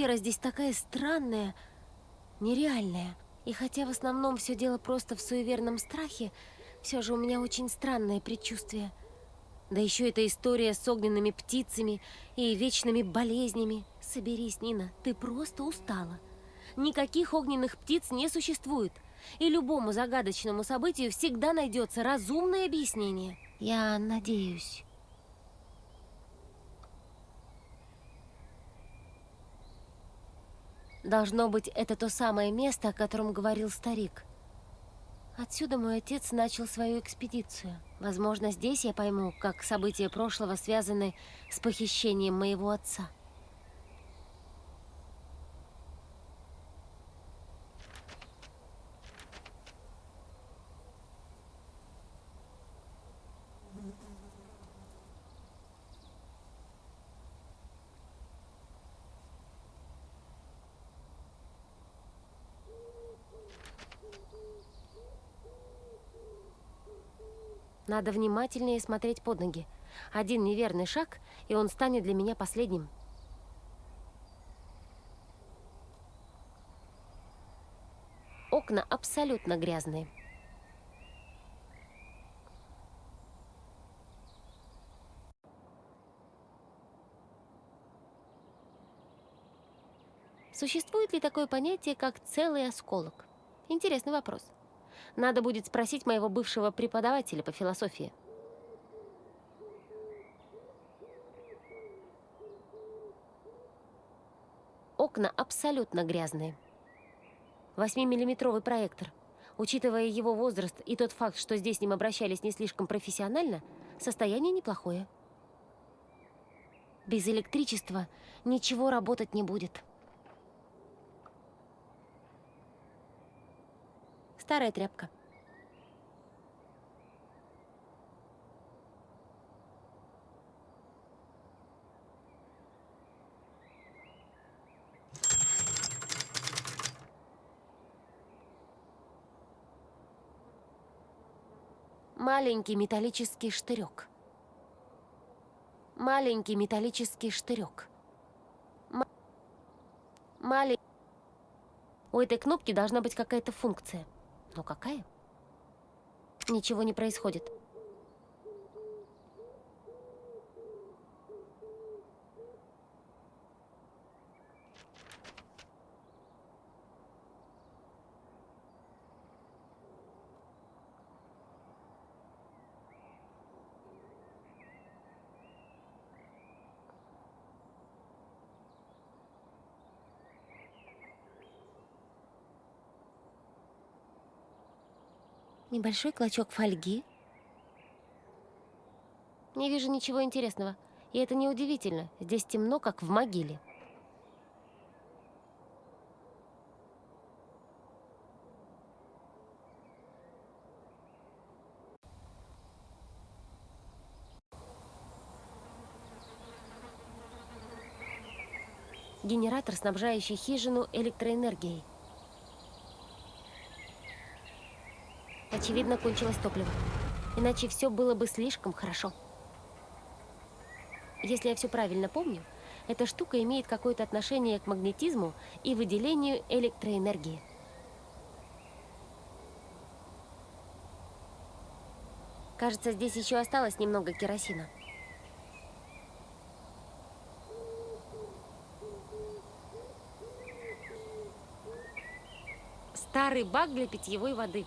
Атмосфера здесь такая странная, нереальная. И хотя в основном все дело просто в суеверном страхе, все же у меня очень странное предчувствие. Да еще эта история с огненными птицами и вечными болезнями. Соберись, Нина, ты просто устала. Никаких огненных птиц не существует. И любому загадочному событию всегда найдется разумное объяснение. Я надеюсь. Должно быть, это то самое место, о котором говорил старик. Отсюда мой отец начал свою экспедицию. Возможно, здесь я пойму, как события прошлого связаны с похищением моего отца. Надо внимательнее смотреть под ноги. Один неверный шаг, и он станет для меня последним. Окна абсолютно грязные. Существует ли такое понятие, как целый осколок? Интересный вопрос. Надо будет спросить моего бывшего преподавателя по философии. Окна абсолютно грязные. 8-миллиметровый проектор. Учитывая его возраст и тот факт, что здесь с ним обращались не слишком профессионально, состояние неплохое. Без электричества ничего работать не будет. Старая тряпка. Маленький металлический штырек. Маленький металлический штырек. М маленький... У этой кнопки должна быть какая-то функция. Но какая? Ничего не происходит. Небольшой клочок фольги. Не вижу ничего интересного. И это неудивительно. Здесь темно, как в могиле. Генератор, снабжающий хижину электроэнергией. Очевидно, кончилось топливо. Иначе все было бы слишком хорошо. Если я все правильно помню, эта штука имеет какое-то отношение к магнетизму и выделению электроэнергии. Кажется, здесь еще осталось немного керосина. Старый бак для питьевой воды.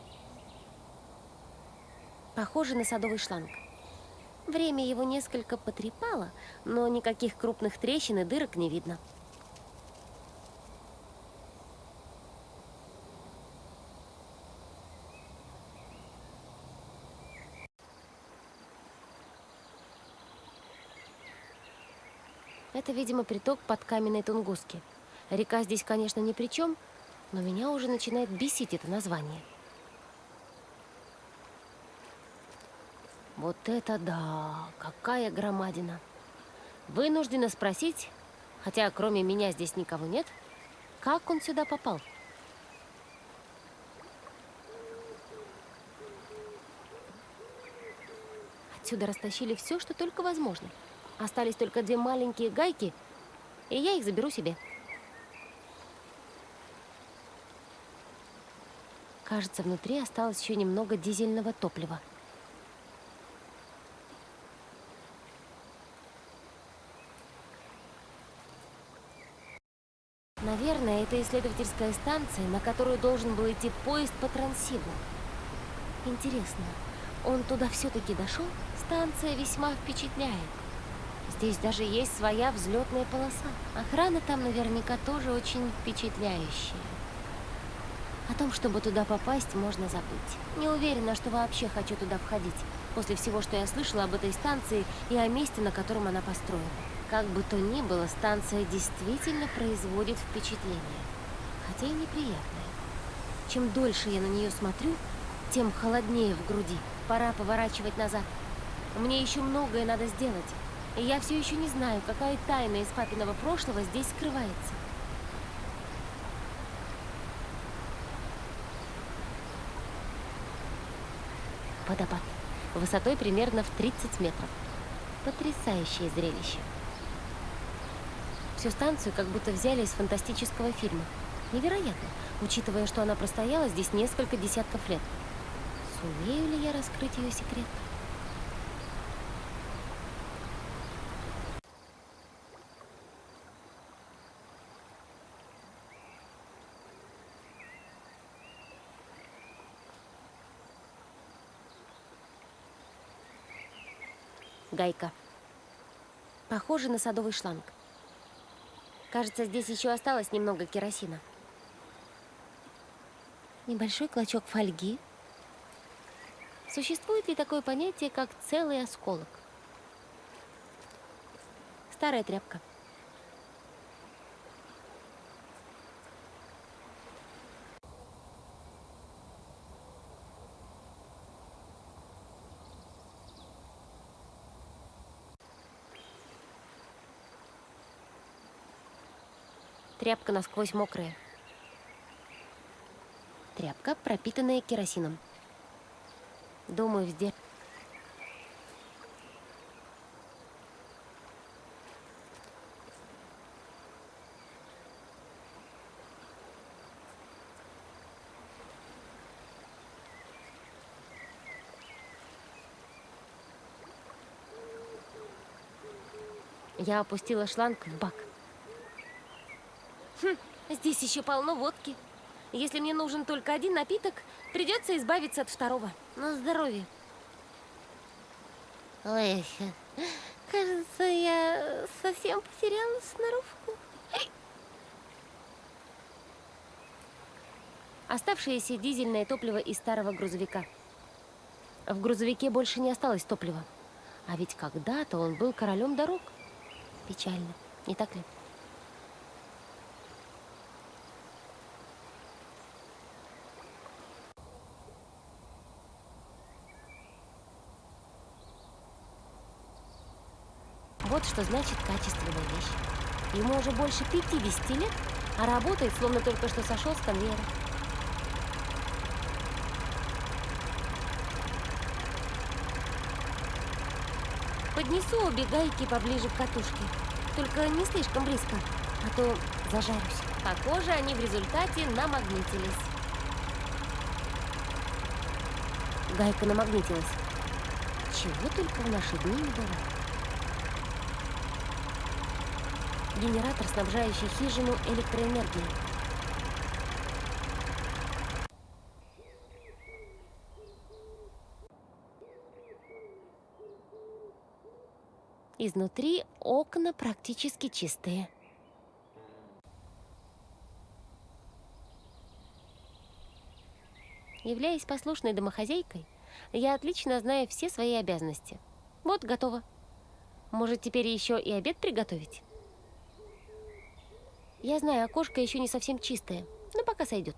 Похоже на садовый шланг. Время его несколько потрепало, но никаких крупных трещин и дырок не видно. Это, видимо, приток под каменной Тунгуски. Река здесь, конечно, ни при чем, но меня уже начинает бесить это название. Вот это да! Какая громадина! Вынуждена спросить, хотя кроме меня здесь никого нет, как он сюда попал? Отсюда растащили все, что только возможно. Остались только две маленькие гайки, и я их заберу себе. Кажется, внутри осталось еще немного дизельного топлива. Наверное, это исследовательская станция, на которую должен был идти поезд по Трансибу. Интересно, он туда все-таки дошел? Станция весьма впечатляет. Здесь даже есть своя взлетная полоса. Охрана там наверняка тоже очень впечатляющая. О том, чтобы туда попасть, можно забыть. Не уверена, что вообще хочу туда входить, после всего, что я слышала об этой станции и о месте, на котором она построена. Как бы то ни было, станция действительно производит впечатление, хотя и неприятное. Чем дольше я на нее смотрю, тем холоднее в груди. Пора поворачивать назад. Мне еще многое надо сделать, и я все еще не знаю, какая тайна из папиного прошлого здесь скрывается. Водопад. Высотой примерно в 30 метров. Потрясающее зрелище. Всю станцию как будто взяли из фантастического фильма. Невероятно, учитывая, что она простояла здесь несколько десятков лет. Сумею ли я раскрыть ее секрет? Гайка. Похоже на садовый шланг. Кажется, здесь еще осталось немного керосина. Небольшой клочок фольги. Существует ли такое понятие, как целый осколок? Старая тряпка. Тряпка насквозь мокрая. Тряпка, пропитанная керосином. Думаю, везде. Я опустила шланг в бак. Здесь еще полно водки. Если мне нужен только один напиток, придется избавиться от второго. На здоровье. Ой, кажется, я совсем потеряла сноровку. Оставшееся дизельное топливо из старого грузовика. В грузовике больше не осталось топлива. А ведь когда-то он был королем дорог. Печально, не так ли? Вот что значит качественная вещь. Ему уже больше 50 лет, а работает, словно только что сошел с конвейера. Поднесу обе гайки поближе к катушке. Только не слишком близко, а то зажарюсь. Похоже, они в результате намагнитились. Гайка намагнитилась. Чего только в наши дни не бывает. Генератор, снабжающий хижину электроэнергией. Изнутри окна практически чистые. Являясь послушной домохозяйкой, я отлично знаю все свои обязанности. Вот, готово. Может, теперь еще и обед приготовить? Я знаю, окошко еще не совсем чистое, но пока сойдет.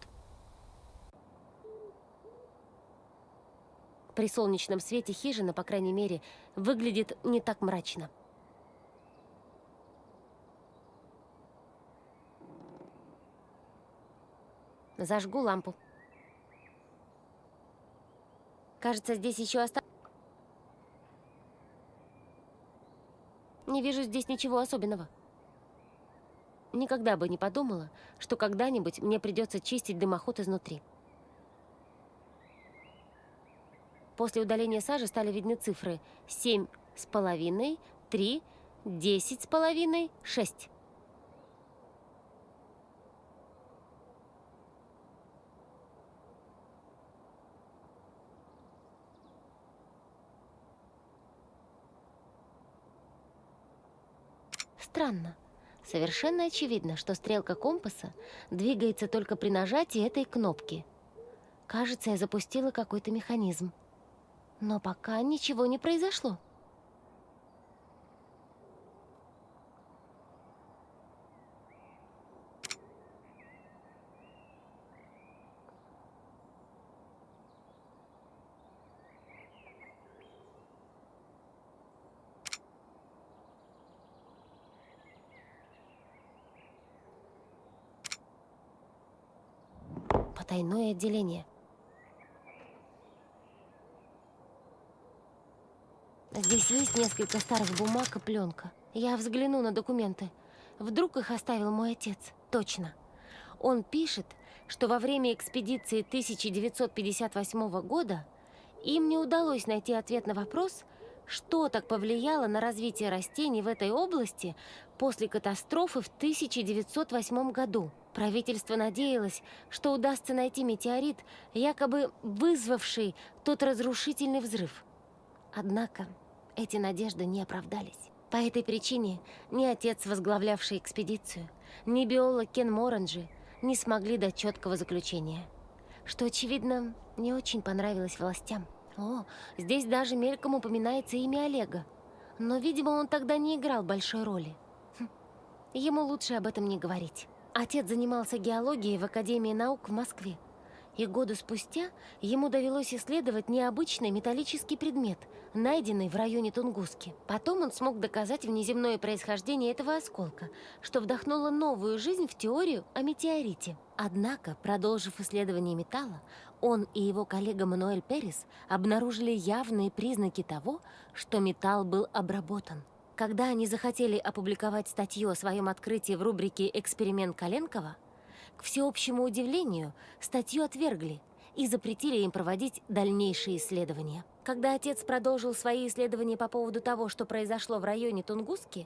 При солнечном свете хижина, по крайней мере, выглядит не так мрачно. Зажгу лампу. Кажется, здесь еще осталось... Не вижу здесь ничего особенного. Никогда бы не подумала, что когда-нибудь мне придется чистить дымоход изнутри. После удаления сажи стали видны цифры 7 с половиной, 3, 10 с половиной, 6. Странно. Совершенно очевидно, что стрелка компаса двигается только при нажатии этой кнопки. Кажется, я запустила какой-то механизм. Но пока ничего не произошло. Потайное отделение. Здесь есть несколько старых бумаг и пленка. Я взгляну на документы. Вдруг их оставил мой отец. Точно. Он пишет, что во время экспедиции 1958 года им не удалось найти ответ на вопрос, что так повлияло на развитие растений в этой области после катастрофы в 1908 году. Правительство надеялось, что удастся найти метеорит, якобы вызвавший тот разрушительный взрыв. Однако эти надежды не оправдались. По этой причине ни отец, возглавлявший экспедицию, ни биолог Кен Моранджи не смогли дать четкого заключения. Что, очевидно, не очень понравилось властям. О, здесь даже мельком упоминается имя Олега. Но, видимо, он тогда не играл большой роли. Ему лучше об этом не говорить. Отец занимался геологией в Академии наук в Москве и годы спустя ему довелось исследовать необычный металлический предмет, найденный в районе Тунгуски. Потом он смог доказать внеземное происхождение этого осколка, что вдохнуло новую жизнь в теорию о метеорите. Однако, продолжив исследование металла, он и его коллега Мануэль Перес обнаружили явные признаки того, что металл был обработан. Когда они захотели опубликовать статью о своем открытии в рубрике «Эксперимент Коленкова», к всеобщему удивлению, статью отвергли и запретили им проводить дальнейшие исследования. Когда отец продолжил свои исследования по поводу того, что произошло в районе Тунгуски,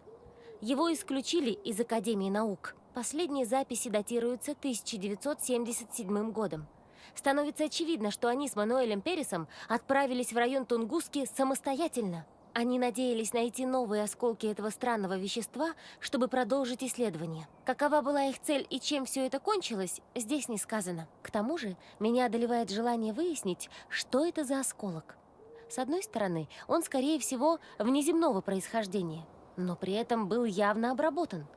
его исключили из Академии наук. Последние записи датируются 1977 годом. Становится очевидно, что они с Мануэлем Пересом отправились в район Тунгуски самостоятельно – они надеялись найти новые осколки этого странного вещества, чтобы продолжить исследование. Какова была их цель и чем все это кончилось, здесь не сказано. К тому же, меня одолевает желание выяснить, что это за осколок. С одной стороны, он, скорее всего, внеземного происхождения, но при этом был явно обработан.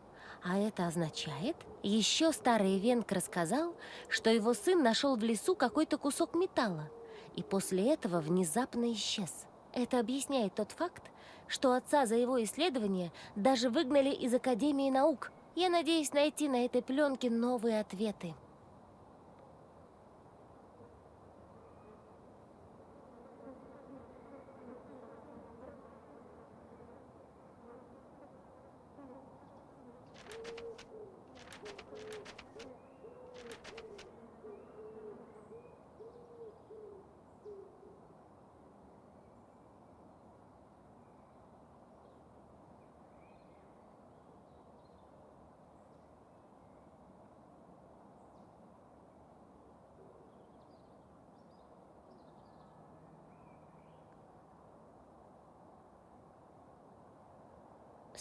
А это означает, еще старый Венк рассказал, что его сын нашел в лесу какой-то кусок металла, и после этого внезапно исчез. Это объясняет тот факт, что отца за его исследование даже выгнали из Академии наук. Я надеюсь найти на этой пленке новые ответы.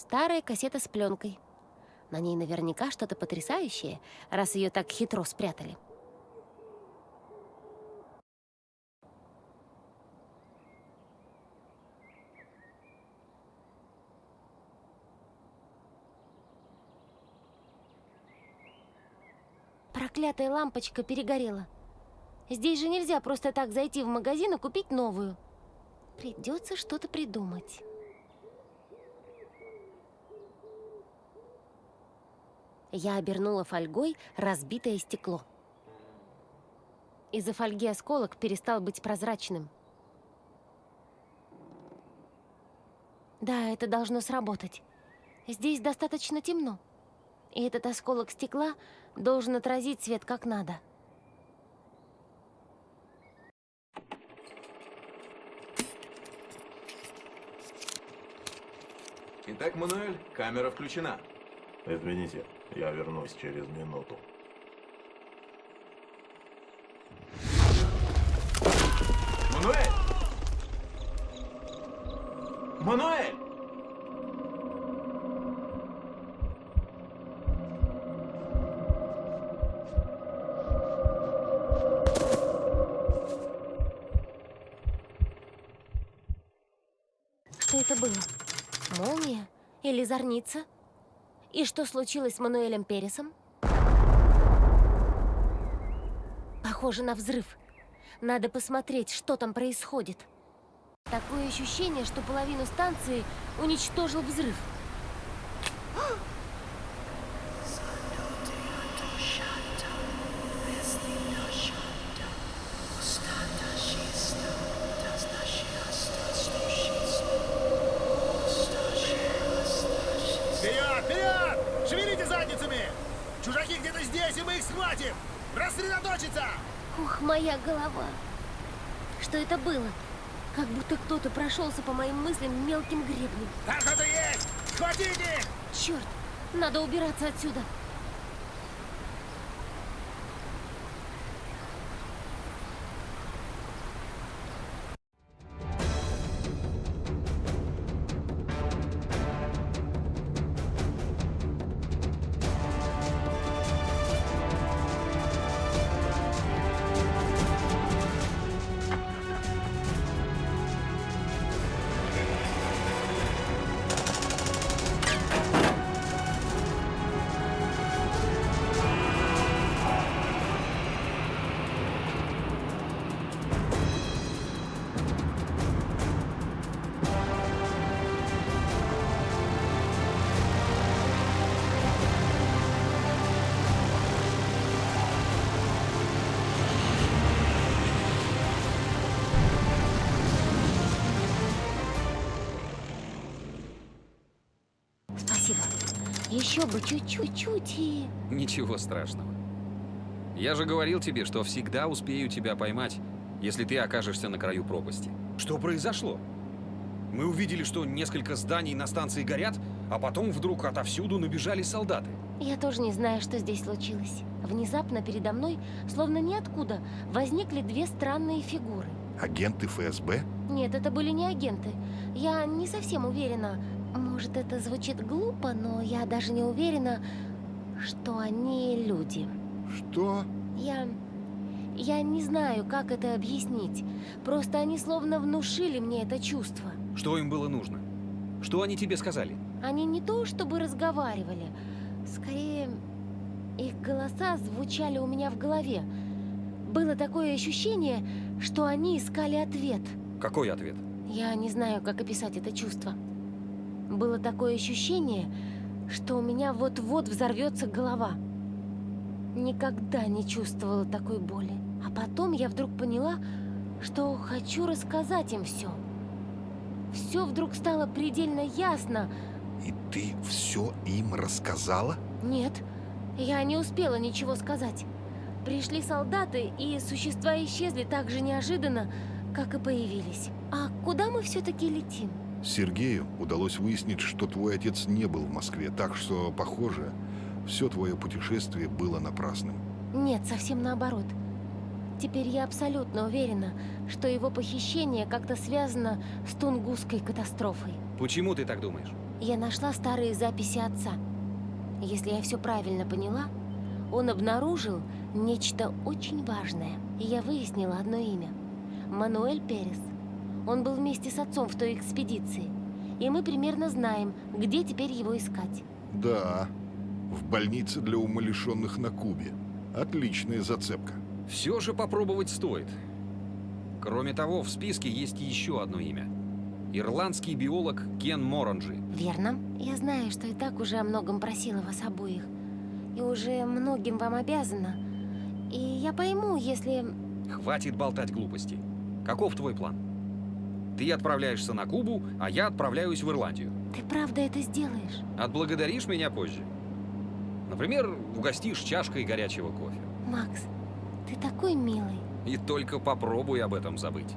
Старая кассета с пленкой. На ней наверняка что-то потрясающее, раз ее так хитро спрятали. Проклятая лампочка перегорела. Здесь же нельзя просто так зайти в магазин и купить новую. Придется что-то придумать. Я обернула фольгой разбитое стекло. Из-за фольги осколок перестал быть прозрачным. Да, это должно сработать. Здесь достаточно темно. И этот осколок стекла должен отразить свет как надо. Итак, Мануэль, камера включена. Извините, я вернусь через минуту. Мануэль! Мануэль! Что это было? Молния? Или зорница? И что случилось с Мануэлем Пересом? Похоже на взрыв. Надо посмотреть, что там происходит. Такое ощущение, что половину станции уничтожил взрыв. Что это было? Как будто кто-то прошелся по моим мыслям мелким гребнем. Там кто-то есть! Схватите! Черт, надо убираться отсюда. Еще бы чуть-чуть и... Ничего страшного. Я же говорил тебе, что всегда успею тебя поймать, если ты окажешься на краю пропасти. Что произошло? Мы увидели, что несколько зданий на станции горят, а потом вдруг отовсюду набежали солдаты. Я тоже не знаю, что здесь случилось. Внезапно передо мной, словно ниоткуда, возникли две странные фигуры. Агенты ФСБ? Нет, это были не агенты. Я не совсем уверена. Может, это звучит глупо, но я даже не уверена, что они люди. Что? Я... Я не знаю, как это объяснить. Просто они словно внушили мне это чувство. Что им было нужно? Что они тебе сказали? Они не то чтобы разговаривали, скорее их голоса звучали у меня в голове. Было такое ощущение, что они искали ответ. Какой ответ? Я не знаю, как описать это чувство. Было такое ощущение, что у меня вот-вот взорвется голова. Никогда не чувствовала такой боли. А потом я вдруг поняла, что хочу рассказать им все. Все вдруг стало предельно ясно. И ты все им рассказала? Нет, я не успела ничего сказать. Пришли солдаты, и существа исчезли так же неожиданно, как и появились. А куда мы все-таки летим? Сергею удалось выяснить, что твой отец не был в Москве, так что, похоже, все твое путешествие было напрасным. Нет, совсем наоборот. Теперь я абсолютно уверена, что его похищение как-то связано с Тунгусской катастрофой. Почему ты так думаешь? Я нашла старые записи отца. Если я все правильно поняла, он обнаружил нечто очень важное. И я выяснила одно имя. Мануэль Перес. Он был вместе с отцом в той экспедиции. И мы примерно знаем, где теперь его искать. Да, в больнице для умалишенных на Кубе. Отличная зацепка. Все же попробовать стоит. Кроме того, в списке есть еще одно имя. Ирландский биолог Кен Моранджи. Верно. Я знаю, что и так уже о многом просила вас обоих. И уже многим вам обязана. И я пойму, если... Хватит болтать глупости. Каков твой план? Ты отправляешься на Кубу, а я отправляюсь в Ирландию. Ты правда это сделаешь? Отблагодаришь меня позже. Например, угостишь чашкой горячего кофе. Макс, ты такой милый. И только попробуй об этом забыть.